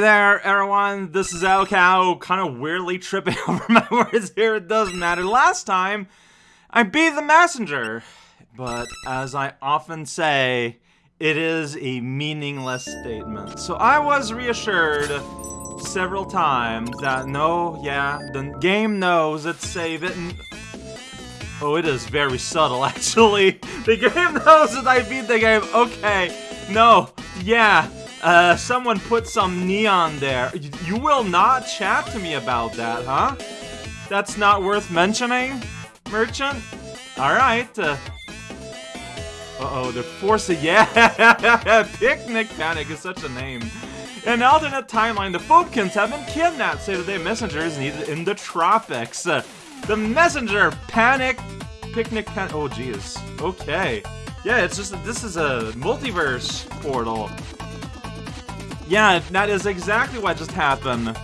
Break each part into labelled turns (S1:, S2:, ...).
S1: Hey there, everyone. This is raocow, kind of weirdly tripping over my words here. It doesn't matter. Last time, I beat the messenger. But as I often say, it is a meaningless statement. So I was reassured several times that no, yeah, the game knows it's save it. Oh, it is very subtle, actually. The game knows that I beat the game. Okay, no, yeah, uh, someone put some neon there. You, you will not chat to me about that, huh? That's not worth mentioning, merchant? Alright, uh, uh-oh, they're forcing- yeah! Picnic Panic is such a name. In alternate timeline, the Phobekins have been kidnapped, say today is needed in the tropics. Uh, the messenger panic picnic panic. Oh, geez. Okay. Yeah, it's just this is a multiverse portal. Yeah, that is exactly what just happened.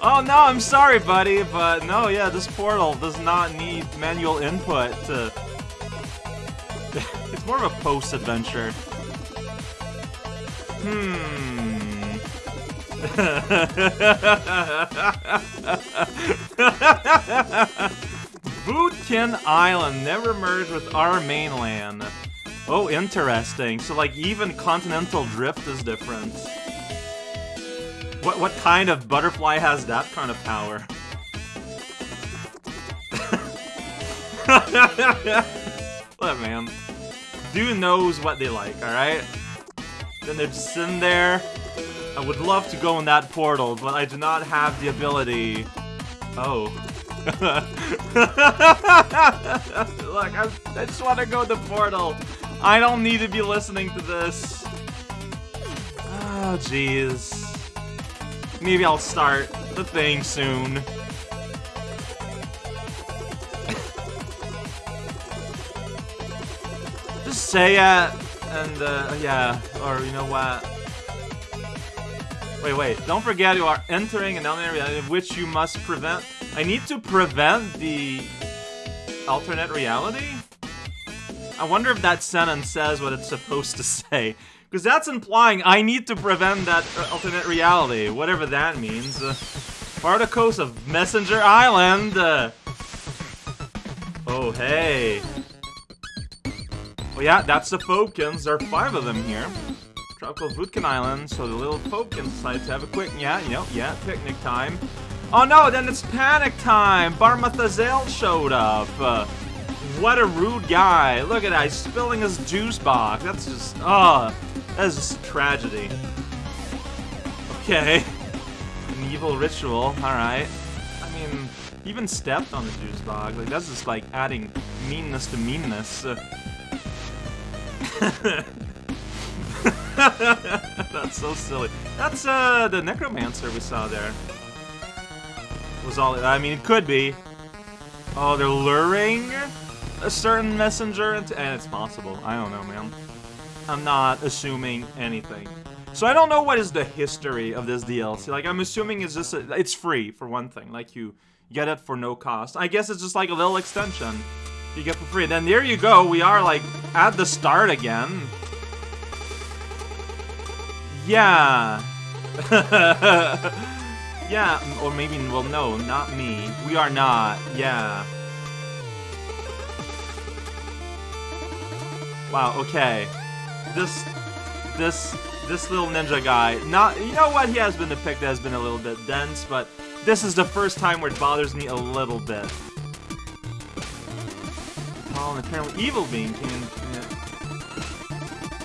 S1: oh no, I'm sorry, buddy, but no, yeah, this portal does not need manual input to it's more of a post-adventure. Hmm. Voodkin Island never merged with our mainland. Oh, interesting. So, like, even continental drift is different. What what kind of butterfly has that kind of power? what, man. Dude knows what they like, alright? Then they're just sitting there. I would love to go in that portal, but I do not have the ability. Oh. Look, I, I just want to go to the portal. I don't need to be listening to this. Oh, jeez. Maybe I'll start the thing soon. Just say it, and uh, yeah, or you know what? Wait, wait, don't forget you are entering an alternate reality in which you must prevent. I need to prevent the alternate reality? I wonder if that sentence says what it's supposed to say. Because that's implying I need to prevent that uh, alternate reality, whatever that means. Uh, Particles of Messenger Island! Uh, oh, hey. Oh yeah, that's the Phobekins. There are five of them here. Tropical Voodkin Island, so the little Phobekins decide to have a quick, yeah, you know, yeah, picnic time. Oh no, then it's panic time! Barmathazel showed up! Uh, what a rude guy. Look at that, he's spilling his juice box. That's just, oh, that is just tragedy. Okay. An evil ritual, alright. I mean, even stepped on the juice box. Like, that's just like adding meanness to meanness. That's so silly. That's uh the necromancer we saw there. Was all I mean it could be. Oh, they're luring a certain messenger and it's possible. I don't know, man. I'm not assuming anything. So I don't know what is the history of this DLC. Like I'm assuming it's just a, it's free for one thing. Like you get it for no cost. I guess it's just like a little extension you get for free. Then there you go. We are like at the start again. Yeah. yeah, or maybe, well, no, not me. We are not. Yeah. Wow, okay. This, this, this little ninja guy, not, you know what, he has been depicted as been a little bit dense, but this is the first time where it bothers me a little bit. Oh, and apparently evil being in,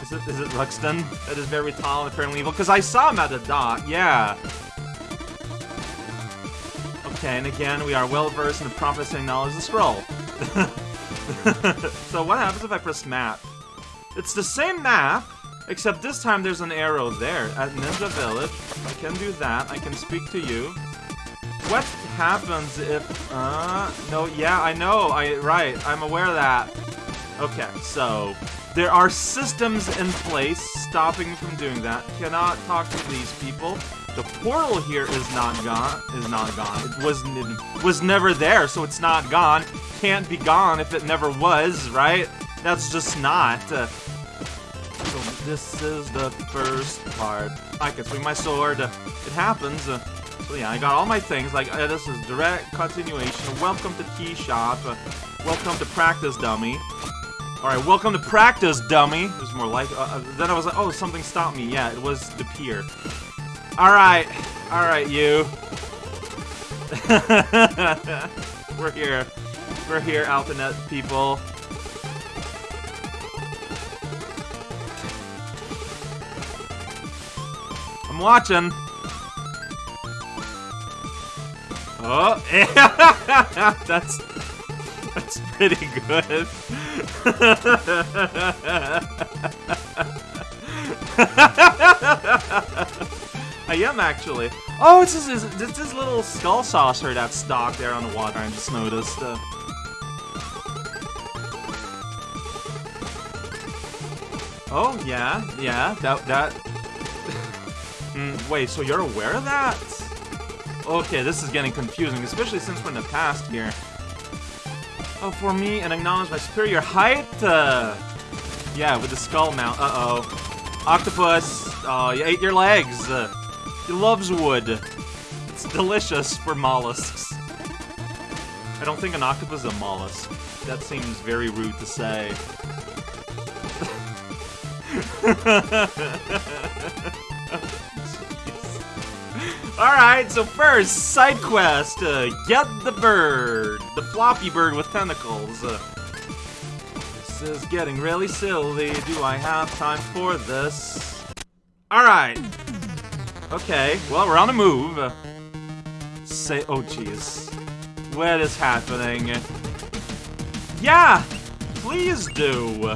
S1: is it, is it Ruxxtin that is very tall and apparently evil? Because I saw him at the dock, yeah. Okay, and again, we are well versed in the prophecy knowledge of the scroll. so what happens if I press map? It's the same map, except this time there's an arrow there at Ninja Village. I can do that. I can speak to you. What happens if, uh, no, yeah, I know, I, right, I'm aware of that. Okay, so, there are systems in place stopping from doing that. Cannot talk to these people. The portal here is not gone. Is not gone. It was it was never there, so it's not gone. Can't be gone if it never was, right? That's just not. Uh, so this is the first part. I can swing my sword. It happens. Uh, so yeah, I got all my things. Like uh, this is direct continuation. Welcome to Tea Shop. Uh, welcome to Practice Dummy. All right, welcome to Practice Dummy. It was more like. Uh, then I was like, oh, something stopped me. Yeah, it was the pier. All right, all right, you. We're here. We're here, Alphanet people. I'm watching. Oh, that's that's pretty good. I am actually. Oh, it's this, this little skull saucer that's stock there on the water. I just noticed. Uh, oh yeah, yeah. That that Mm, wait, so you're aware of that? Okay, this is getting confusing, especially since we're in the past here. Oh, for me, and acknowledge my superior height? Uh, yeah, with the skull mount. Uh-oh. Octopus, oh, you ate your legs. Uh, he loves wood. It's delicious for mollusks. I don't think an octopus is a mollusk. That seems very rude to say. Alright, so first, side quest. Uh, get the bird. The floppy bird with tentacles. Uh, this is getting really silly. Do I have time for this? Alright. Okay, well, we're on the move. Say, oh jeez. What is happening? Yeah! Please do!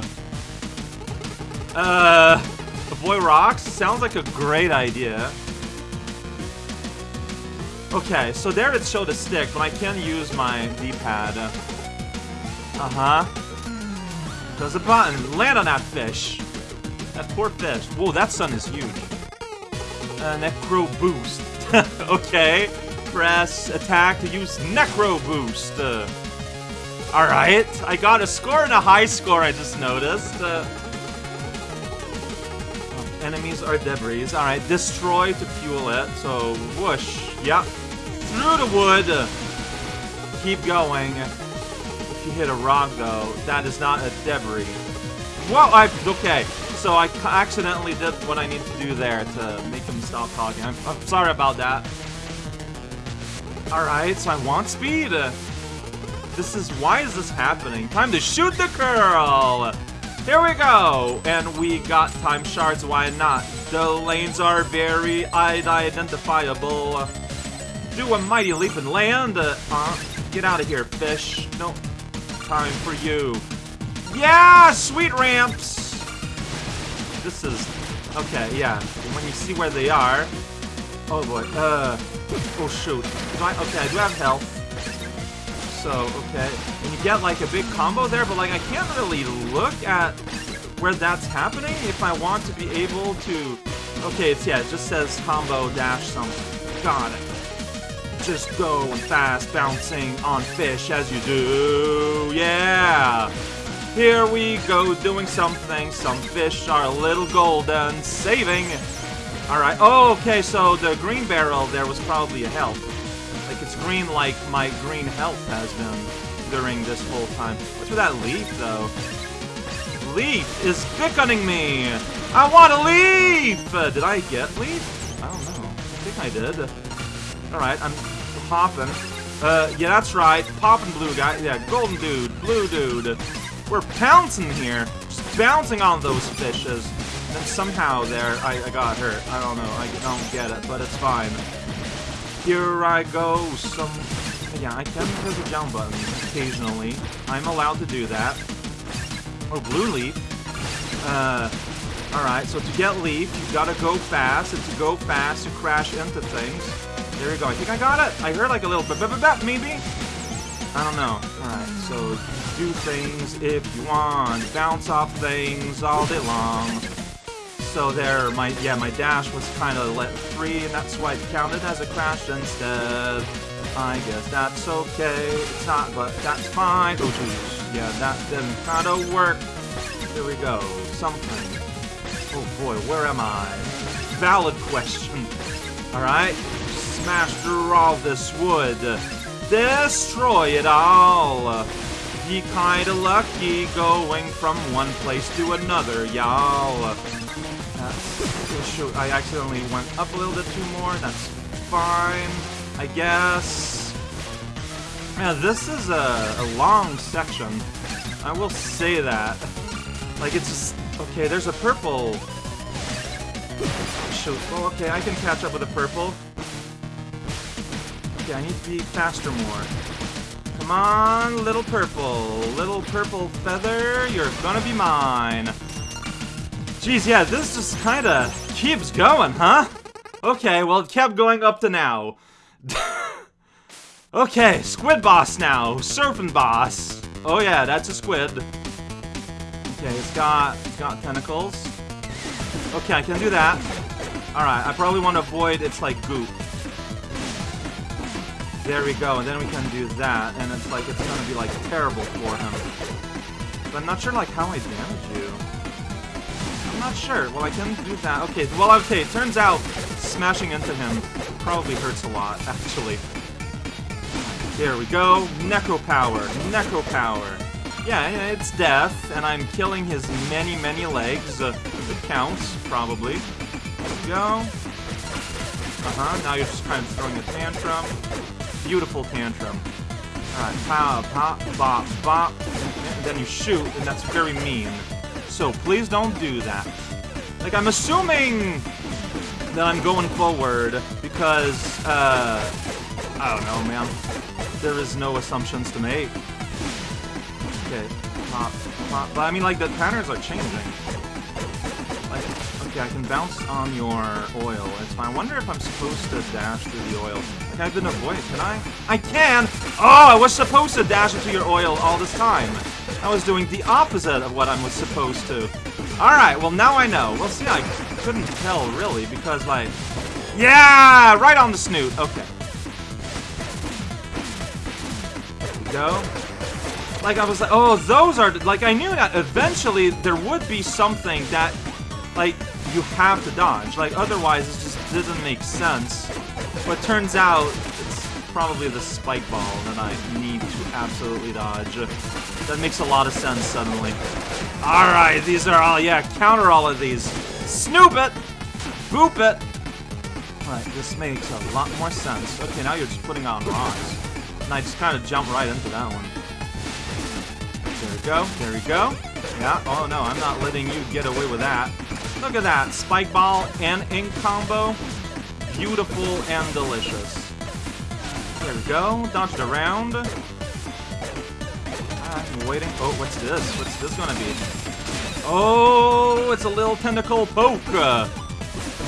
S1: Uh, the boy rocks? Sounds like a great idea. Okay, so there it showed a stick, but I can't use my D-pad. Uh-huh. There's a button. Land on that fish. That poor fish. Whoa, that sun is huge. Uh, Necro Boost. okay. Press attack to use Necro Boost. Uh, Alright. I got a score and a high score, I just noticed. Uh, enemies are debris. Alright, destroy to fuel it. So, whoosh. Yep through the wood. Uh, keep going. If you hit a rock, though, that is not a debris. Whoa, I, okay. So I accidentally did what I need to do there to make him stop talking. I'm, I'm sorry about that. Alright, so I want speed. This is, why is this happening? Time to shoot the girl! Here we go! And we got time shards, why not? The lanes are very identifiable. Do a mighty leap and land. Uh, uh, get out of here, fish. No time for you. Yeah, sweet ramps. This is okay. Yeah, when you see where they are. Oh boy. Uh. Oh shoot. Do I, okay, I do have health. So okay, and you get like a big combo there, but like I can't really look at where that's happening if I want to be able to. Okay, it's yeah. It just says combo dash something. Got it just going fast, bouncing on fish as you do. Yeah! Here we go, doing something. Some fish are a little golden. Saving! Alright. Oh, okay, so the green barrel there was probably a health. Like, it's green like my green health has been during this whole time. What's with that leaf, though? Leaf is beckoning me! I want a leaf! Uh, did I get leaf? I don't know. I think I did. Alright, I'm popping. Uh, yeah, that's right. Popping blue guy. Yeah, golden dude, blue dude. We're pouncing here. Just bouncing on those fishes. And then somehow there, I, I got hurt. I don't know. I don't get it, but it's fine. Here I go. Some... Yeah, I can press the jump button occasionally. I'm allowed to do that. Oh, blue leaf. Uh, alright, so to get leaf, you gotta go fast, and to go fast, you crash into things. There we go. I think I got it. I heard like a little bit, maybe? I don't know. Alright, so do things if you want. Bounce off things all day long. So there, my yeah, my dash was kind of let free, and that's why it counted as a crash instead. I guess that's okay. It's not, but that's fine. Oh, jeez. Yeah, that didn't kind of work. Here we go. Something. Oh boy, where am I? Valid question. Alright, through all this wood. Destroy it all. Be kinda lucky going from one place to another, y'all. Uh, I accidentally went up a little bit too more. That's fine, I guess. Yeah, this is a, a long section. I will say that. Like, it's just... Okay, there's a purple... Shoot. Well, okay, I can catch up with a purple. Okay, I need to be faster more. Come on, little purple. Little purple feather, you're gonna be mine. Jeez, yeah, this just kinda keeps going, huh? Okay, well, it kept going up to now. okay, squid boss now. Surfing boss. Oh yeah, that's a squid. Okay, it's got, it's got tentacles. Okay, I can do that. Alright, I probably want to avoid its, like, goop. There we go, and then we can do that, and it's like, it's gonna be, like, terrible for him. But I'm not sure, like, how I damage you. I'm not sure. Well, I can do that. Okay, well, okay, it turns out smashing into him probably hurts a lot, actually. There we go. Necro power. Necro power. Yeah, it's death, and I'm killing his many, many legs. Uh, it counts, probably. There we go. Uh-huh, now you're just kind of throwing a tantrum. Beautiful tantrum. Alright, pop, pop, bop, bop, and then you shoot, and that's very mean. So please don't do that. Like, I'm assuming that I'm going forward because, uh, I don't know, man. There is no assumptions to make. Okay, pop, pop. But I mean, like, the patterns are changing. Okay, I can bounce on your oil. It's fine. I wonder if I'm supposed to dash through the oil. Like, I've been avoided. Can I? I can! Oh, I was supposed to dash into your oil all this time. I was doing the opposite of what I was supposed to. Alright, well, now I know. Well, see, I couldn't tell, really, because, like... Yeah! Right on the snoot. Okay. There we go like I was like, oh, those are like I knew that eventually there would be something that like you have to dodge. Like otherwise, it just doesn't make sense. But turns out it's probably the spike ball that I need to absolutely dodge. That makes a lot of sense suddenly. All right, these are all yeah. Counter all of these. Snoop it, boop it. All right, this makes a lot more sense. Okay, now you're just putting on rocks. And I just kind of jump right into that one. There we go. There we go. Yeah. Oh, no. I'm not letting you get away with that. Look at that. Spike ball and ink combo. Beautiful and delicious. There we go. Dodged around. I'm waiting. Oh, what's this? What's this gonna be? Oh, it's a little tentacle poke.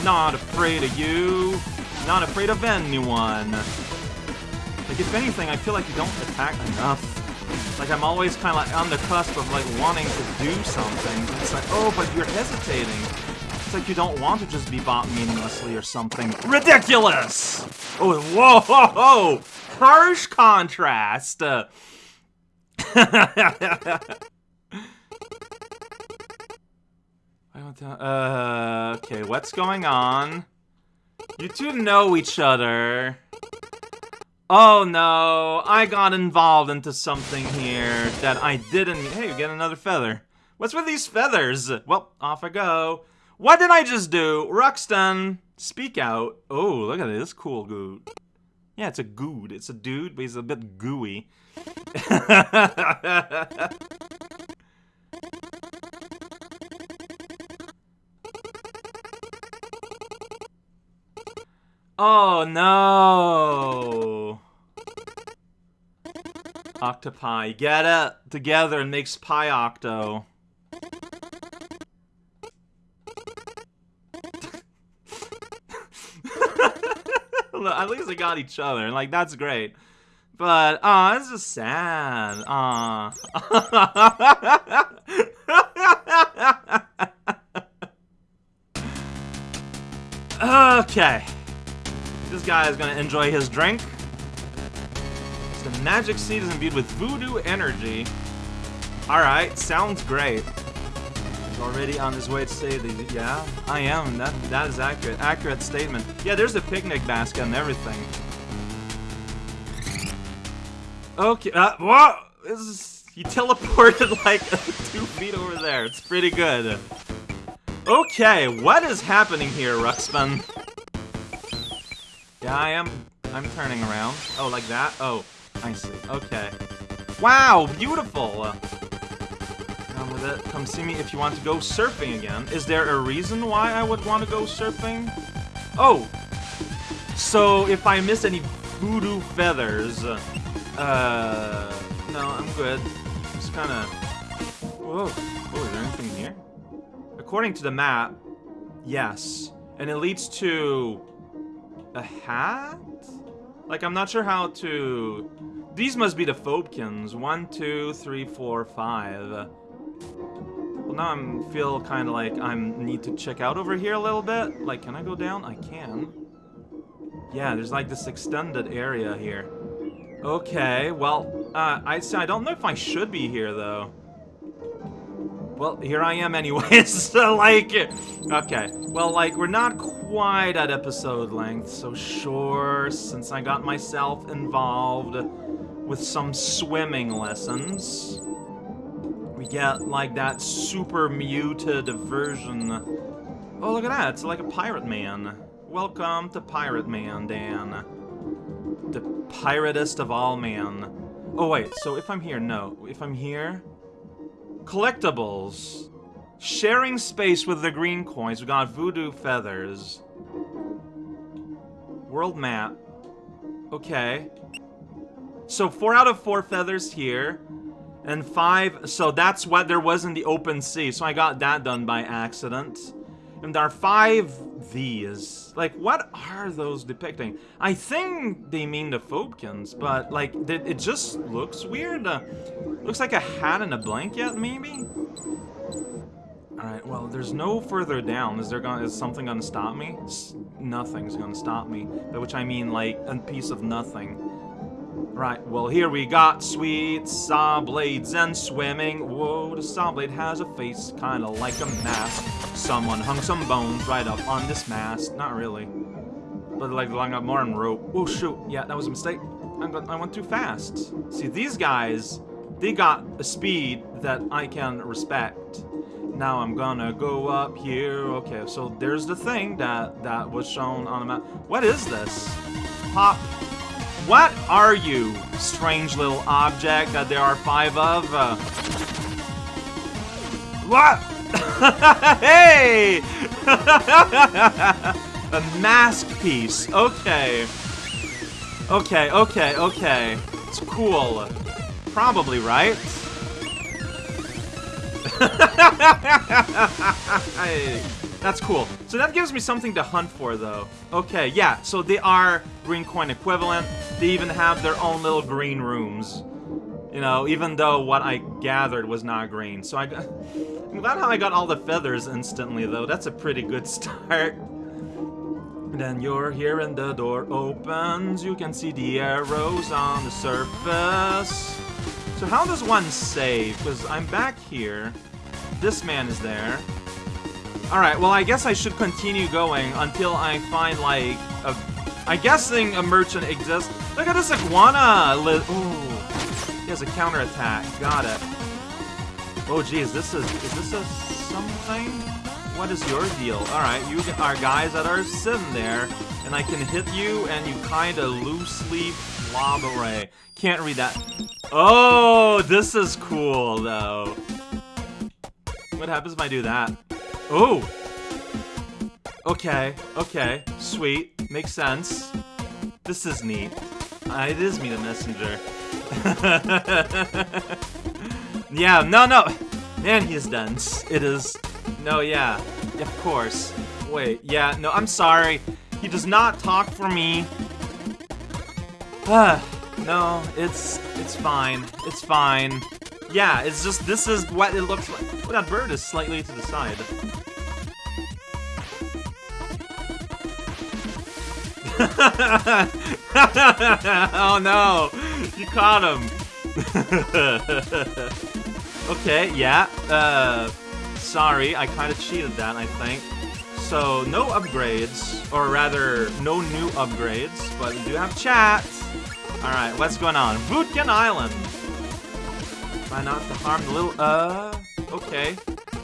S1: Not afraid of you. Not afraid of anyone. Like, if anything, I feel like you don't attack enough. Like, I'm always kind of like on the cusp of, like, wanting to do something. It's like, oh, but you're hesitating. It's like you don't want to just be bought meaninglessly or something. Ridiculous! Oh, whoa, whoa, whoa! Harsh contrast! Uh, uh, okay, what's going on? You two know each other. Oh no, I got involved into something here that I didn't- Hey, you get another feather. What's with these feathers? Well, off I go. What did I just do? Ruxxtin, speak out. Oh, look at this cool good. Yeah, it's a good. It's a dude, but he's a bit gooey. oh no! Octopi. Get it together and makes Pi Octo. At least they got each other, and like, that's great. But, aw, oh, it's just sad. Aw. okay. This guy is gonna enjoy his drink. The magic seed is imbued with voodoo energy. Alright, sounds great. A already on his way to say the yeah, I am. That that is accurate. Accurate statement. Yeah, there's a picnic basket and everything. Okay. Uh, whoa! This is, he teleported like two feet over there. It's pretty good. Okay, what is happening here, Ruxpin? Yeah, I am. I'm turning around. Oh, like that? Oh, I see. Okay. Wow, beautiful. Come with it. Come see me if you want to go surfing again. Is there a reason why I would want to go surfing? Oh, so if I miss any voodoo feathers, uh, no, I'm good. Just kind of. Whoa. Oh, is there anything here? According to the map, yes, and it leads to a hat. Like I'm not sure how to. These must be the Phobekins. One, two, three, four, five. Well, now I'm feel kind of like I need to check out over here a little bit. Like, can I go down? I can. Yeah, there's like this extended area here. Okay, well, uh, I I don't know if I should be here though. Well, here I am anyways, so like, okay. Well, like, we're not quite at episode length, so sure, since I got myself involved with some swimming lessons, get, like, that super muted version. Oh, look at that, it's like a Pirate Man. Welcome to Pirate Man, Dan. The piratest of all man. Oh, wait, so if I'm here, no. If I'm here... Collectibles. Sharing space with the green coins. We got voodoo feathers. World map. Okay. So four out of four feathers here. And five, so that's what there was in the open sea. So I got that done by accident. And there are five these. Like, what are those depicting? I think they mean the Phobekins, but, like, it just looks weird. Uh, looks like a hat and a blanket, maybe? Alright, well, there's no further down. Is there gonna, is something gonna stop me? S nothing's gonna stop me. By which I mean, like, a piece of nothing. Right, well here we got sweet saw blades and swimming. Whoa, the saw blade has a face kinda like a mask. Someone hung some bones right up on this mast. Not really. But like long up more on rope. Oh shoot, yeah, that was a mistake. I, I went too fast. See, these guys, they got a speed that I can respect. Now I'm gonna go up here. Okay, so there's the thing that, that was shown on the map. What is this? Pop what are you, strange little object that there are five of? Uh, what? hey! A mask piece. Okay. Okay, okay, okay. It's cool. Probably, right? That's cool. So that gives me something to hunt for, though. Okay, yeah, so they are green coin equivalent. They even have their own little green rooms. You know, even though what I gathered was not green. So I. I'm glad how I got all the feathers instantly, though. That's a pretty good start. Then you're here and the door opens. You can see the arrows on the surface. So how does one save? Because I'm back here. This man is there. Alright, well I guess I should continue going until I find like a... I'm guessing a merchant exists. Look at this iguana! Ooh, he has a counterattack. Got it. Oh geez, this is... Is this a something? What is your deal? Alright, you are guys that are sitting there, and I can hit you, and you kinda loosely lob away. Can't read that. Oh, this is cool, though. What happens if I do that? Oh! Okay, okay, sweet, makes sense. This is neat. Uh, it is me, the messenger. yeah, no, no! Man, he is dense. It is... No, yeah, of course. Wait, yeah, no, I'm sorry. He does not talk for me. Ah, no, it's... it's fine. It's fine. Yeah, it's just, this is what it looks like. Well, that bird is slightly to the side. oh no! You caught him! okay, yeah. Uh, Sorry, I kind of cheated that, I think. So, no upgrades, or rather, no new upgrades, but we do have chat. Alright, what's going on? Voodkin Island. Try not to harm the little, uh, okay.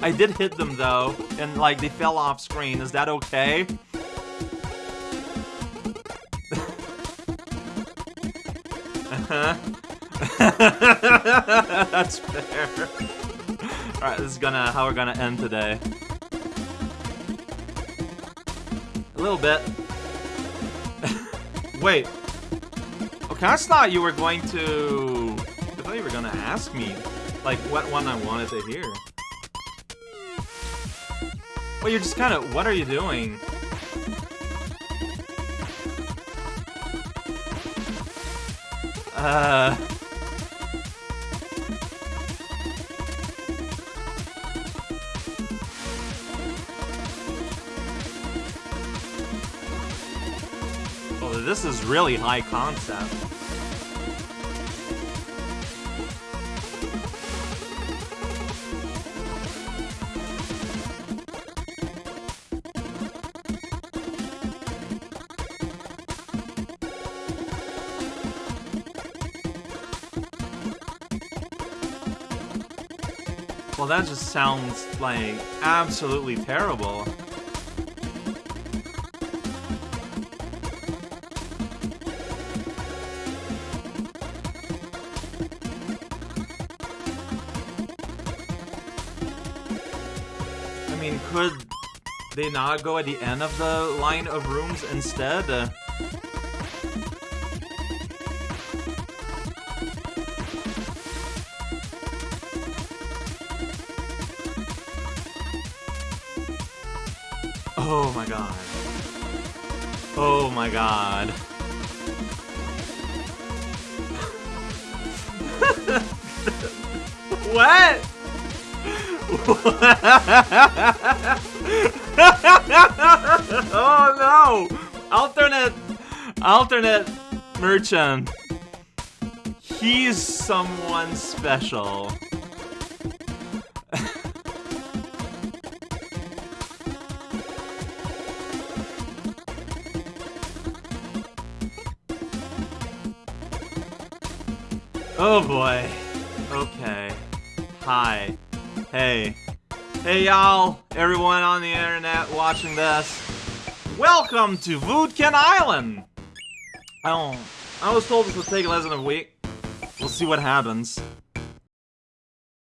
S1: I did hit them though, and like they fell off screen. Is that okay? Uh-huh. That's fair. Alright, this is gonna how we're gonna end today. A little bit. Wait. Okay, I thought you were going to... I thought you were gonna ask me, like, what one I wanted to hear. Well, you're just kind of... What are you doing? Uh... This is really high concept. That just sounds like absolutely terrible. I mean, could they not go at the end of the line of rooms instead? My god. Oh my god. what? oh no! Alternate, alternate merchant. He's someone special. Oh boy. Okay. Hi. Hey. Hey y'all, everyone on the internet watching this. Welcome to Voodkin Island! I don't... I was told this would take less than a week. We'll see what happens.